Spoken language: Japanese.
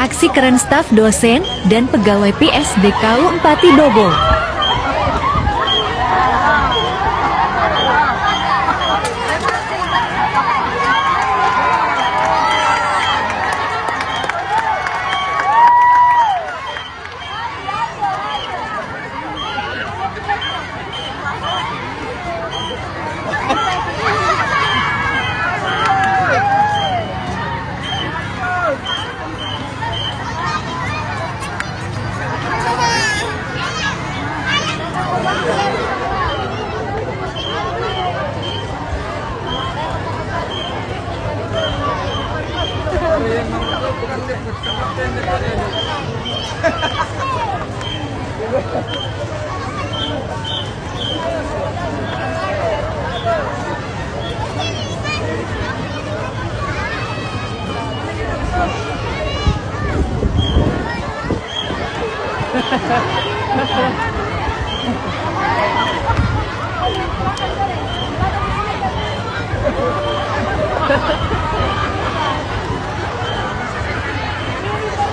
Aksi keren staf dosen dan pegawai PSDKU 4 Dobo. Ha ha ha.